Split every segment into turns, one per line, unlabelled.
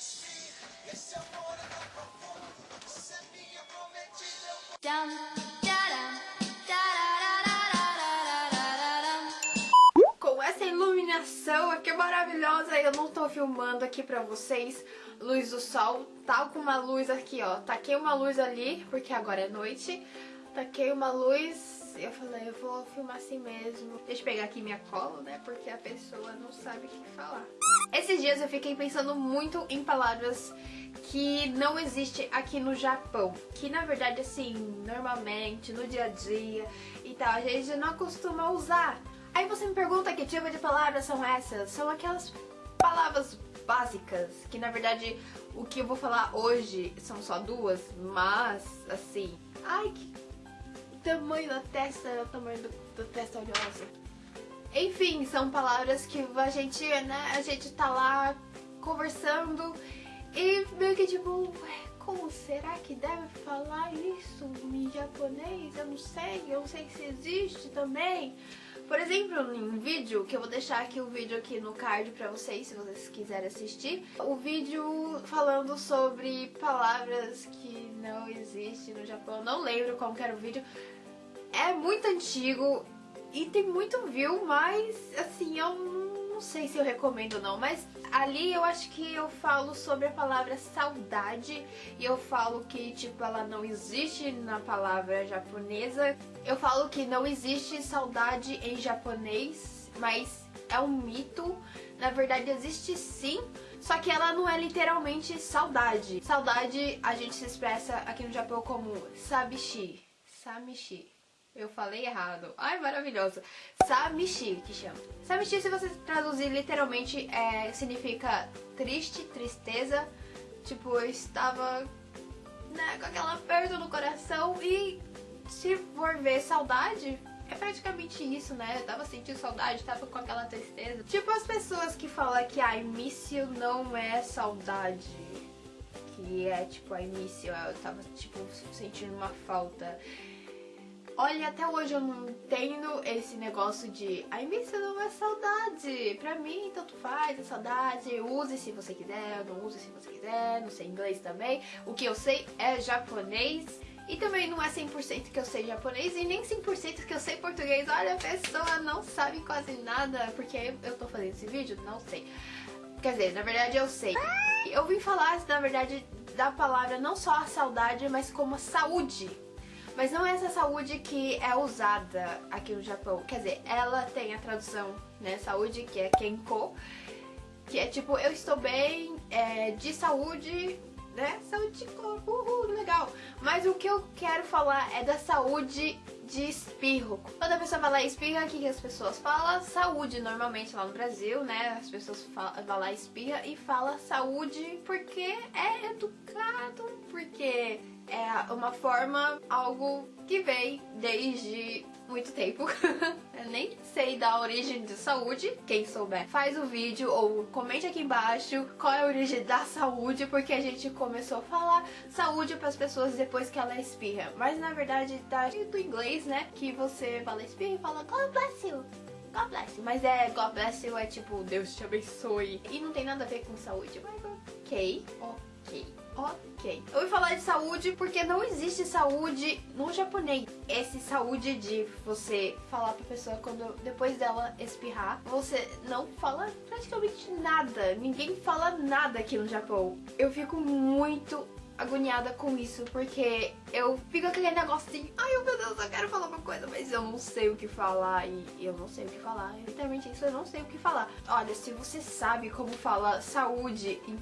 esse amor é. Você é minha prometida.
Com essa iluminação aqui maravilhosa, eu não tô filmando aqui pra vocês luz do sol, tal com uma luz aqui, ó. Taquei uma luz ali, porque agora é noite. Taquei uma luz eu falei, eu vou filmar assim mesmo. Deixa eu pegar aqui minha cola, né, porque a pessoa não sabe o que falar. Esses dias eu fiquei pensando muito em palavras que não existe aqui no Japão. Que na verdade, assim, normalmente, no dia a dia e tal, a gente não costuma usar. Aí você me pergunta que tipo de palavras são essas? São aquelas palavras básicas, que na verdade o que eu vou falar hoje são só duas, mas assim. Ai, que tamanho da testa, é o tamanho do testa oleosa. Enfim, são palavras que a gente, né, a gente tá lá conversando e meio que tipo, como será que deve falar isso em japonês? Eu não sei, eu não sei se existe também. Por exemplo, em um vídeo, que eu vou deixar aqui o vídeo aqui no card pra vocês, se vocês quiserem assistir. O vídeo falando sobre palavras que não existem no Japão. Não lembro qual que era o vídeo. É muito antigo e tem muito view, mas assim, eu não sei se eu recomendo ou não, mas ali eu acho que eu falo sobre a palavra saudade e eu falo que tipo ela não existe na palavra japonesa. Eu falo que não existe saudade em japonês, mas é um mito. Na verdade existe sim, só que ela não é literalmente saudade. Saudade a gente se expressa aqui no Japão como sabishi, samishi. Eu falei errado. Ai, maravilhosa. Samishi, que chama. Samishi, se você traduzir literalmente, é, significa triste, tristeza. Tipo, eu estava né, com aquela aperto no coração e se for ver saudade, é praticamente isso, né? Eu tava sentindo saudade, tava com aquela tristeza. Tipo as pessoas que falam que a início não é saudade. Que é tipo a início, eu tava tipo sentindo uma falta. Olha, até hoje eu não entendo esse negócio de a início não é saudade. Pra mim, tanto faz, é saudade. Use se você quiser, não use se você quiser. Não sei inglês também. O que eu sei é japonês. E também não é 100% que eu sei japonês e nem 100% que eu sei português. Olha, a pessoa não sabe quase nada. Porque eu tô fazendo esse vídeo? Não sei. Quer dizer, na verdade eu sei. Eu vim falar, na verdade, da palavra não só a saudade, mas como a saúde. Mas não é essa saúde que é usada aqui no Japão. Quer dizer, ela tem a tradução, né, saúde, que é Kenko. Que é tipo, eu estou bem, é, de saúde, né, saúde de corpo, uhul, legal. Mas o que eu quero falar é da saúde de espirro. Quando a pessoa e espirra, o que, as pessoas falam? Saúde, normalmente lá no Brasil, né? As pessoas vai lá espirra e fala saúde porque é educado, porque é uma forma, algo que vem desde muito tempo. Eu nem sei da origem de saúde. Quem souber, faz o vídeo ou comente aqui embaixo qual é a origem da saúde, porque a gente começou a falar saúde para as pessoas depois que ela espirra. Mas na verdade tá do inglês, né? Que você fala espirra e fala God bless you. God bless you. Mas é God bless you é tipo Deus te abençoe. E não tem nada a ver com saúde. Mas ok, ok. Ok. Eu vou falar de saúde porque não existe saúde no japonês. Esse saúde de você falar pra pessoa quando depois dela espirrar, você não fala praticamente nada. Ninguém fala nada aqui no Japão. Eu fico muito agoniada com isso, porque eu fico aquele negócio assim, ai meu Deus, eu quero falar uma coisa, mas eu não sei o que falar e eu não sei o que falar. Literalmente isso, eu não sei o que falar. Olha, se você sabe como fala saúde em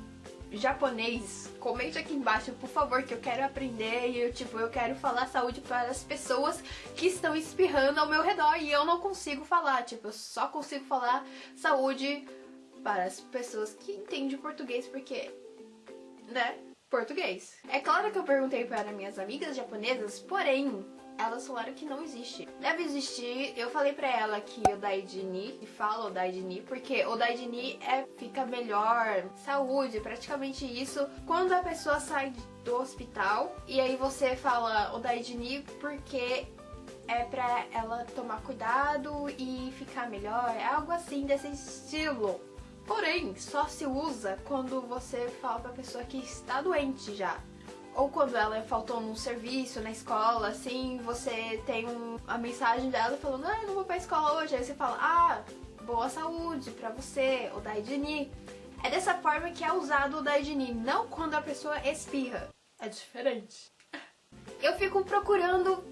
japonês, comente aqui embaixo, por favor, que eu quero aprender e eu, tipo, eu quero falar saúde para as pessoas que estão espirrando ao meu redor e eu não consigo falar, tipo, eu só consigo falar saúde para as pessoas que entendem português, porque, né, português. É claro que eu perguntei para minhas amigas japonesas, porém, elas falaram que não existe. Deve existir, eu falei pra ela que o Daidini, e fala o Daidini, porque o Daidini é, fica melhor, saúde, praticamente isso, quando a pessoa sai do hospital, e aí você fala o Daidini porque é pra ela tomar cuidado e ficar melhor, é algo assim desse estilo. Porém, só se usa quando você fala pra pessoa que está doente já. Ou quando ela faltou num serviço na escola, assim, você tem um, a mensagem dela falando, ah, eu não vou pra escola hoje. Aí você fala, ah, boa saúde pra você, ou Daidini. É dessa forma que é usado o Daidini, não quando a pessoa espirra. É diferente. Eu fico procurando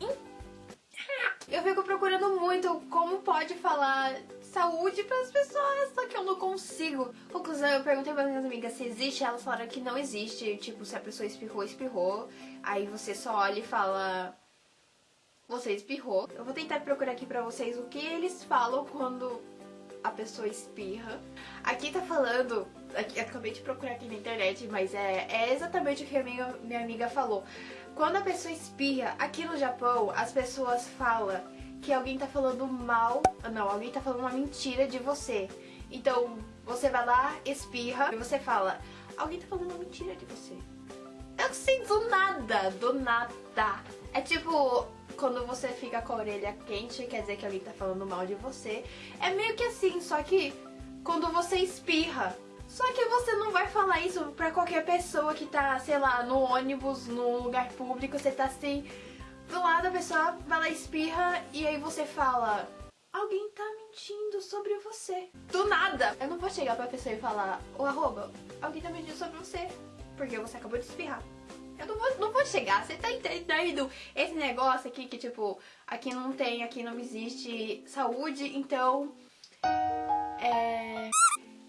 eu fico procurando muito como pode falar saúde para as pessoas, só que eu não consigo. Conclusão, eu perguntei para minhas amigas se existe, elas falaram que não existe. Tipo, se a pessoa espirrou, espirrou. Aí você só olha e fala. Você espirrou. Eu vou tentar procurar aqui pra vocês o que eles falam quando a pessoa espirra. Aqui tá falando. Aqui, acabei de procurar aqui na internet, mas é, é exatamente o que a minha, minha amiga falou. Quando a pessoa espirra, aqui no Japão, as pessoas falam que alguém tá falando mal. Não, alguém tá falando uma mentira de você. Então, você vai lá, espirra e você fala: Alguém tá falando uma mentira de você. Eu sinto nada, do nada. É tipo, quando você fica com a orelha quente, quer dizer que alguém tá falando mal de você. É meio que assim, só que quando você espirra. Só que você não vai falar isso pra qualquer pessoa que tá, sei lá, no ônibus, num lugar público, você tá assim, do lado a pessoa vai lá espirra e aí você fala, alguém tá mentindo sobre você. Do nada! Eu não vou chegar pra pessoa e falar, ô arroba, alguém tá mentindo sobre você, porque você acabou de espirrar. Eu não vou, não vou chegar, você tá entendendo esse negócio aqui que, tipo, aqui não tem, aqui não existe saúde, então. É.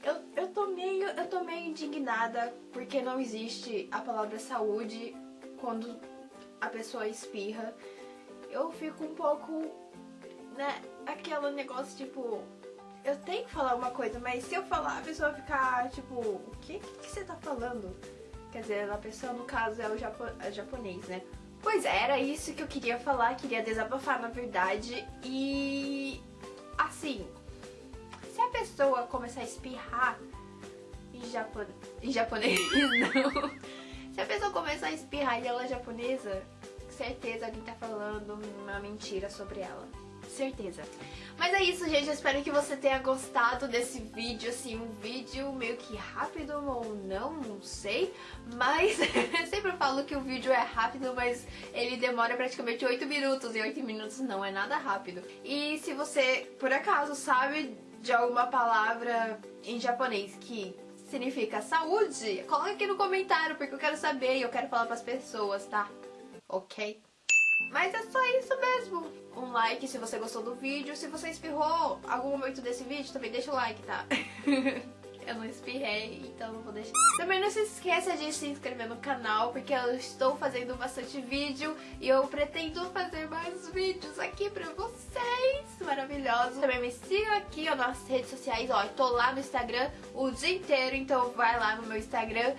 Eu, eu, tô meio, eu tô meio indignada porque não existe a palavra saúde quando a pessoa espirra. Eu fico um pouco, né, aquele negócio tipo, eu tenho que falar uma coisa, mas se eu falar a pessoa ficar tipo, o que, que, que você tá falando? Quer dizer, a pessoa no caso é o japo é japonês, né? Pois é, era isso que eu queria falar, queria desabafar na verdade. E assim, se a pessoa começar a espirrar em, japo em japonês, não. Se a pessoa começar a espirrar e ela é japonesa, certeza alguém tá falando uma mentira sobre ela certeza. Mas é isso, gente. Eu espero que você tenha gostado desse vídeo, assim, um vídeo meio que rápido ou não, não sei. Mas eu sempre falo que o vídeo é rápido, mas ele demora praticamente 8 minutos. E 8 minutos não é nada rápido. E se você, por acaso, sabe de alguma palavra em japonês que significa saúde, coloque aqui no comentário, porque eu quero saber e eu quero falar pras pessoas, tá? Ok? Mas é só isso mesmo. Um like se você gostou do vídeo. Se você espirrou algum momento desse vídeo, também deixa o like, tá? eu não espirrei, então não vou deixar. Também não se esqueça de se inscrever no canal, porque eu estou fazendo bastante vídeo e eu pretendo fazer mais vídeos aqui pra vocês. Maravilhosos. Também me siga aqui nas redes sociais, ó. Eu tô lá no Instagram o dia inteiro, então vai lá no meu Instagram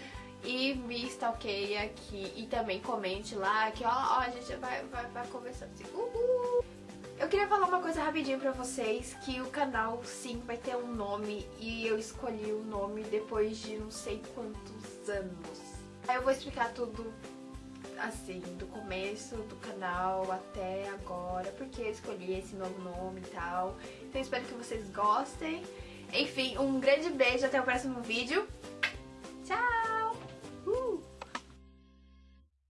e me stalkeia aqui e também comente lá que ó, ó a gente vai, vai, vai conversando assim. Uhul. Eu queria falar uma coisa rapidinho pra vocês, que o canal sim vai ter um nome e eu escolhi o nome depois de não sei quantos anos. Aí eu vou explicar tudo assim, do começo do canal até agora, porque eu escolhi esse novo nome e tal. Então espero que vocês gostem. Enfim, um grande beijo, até o próximo vídeo.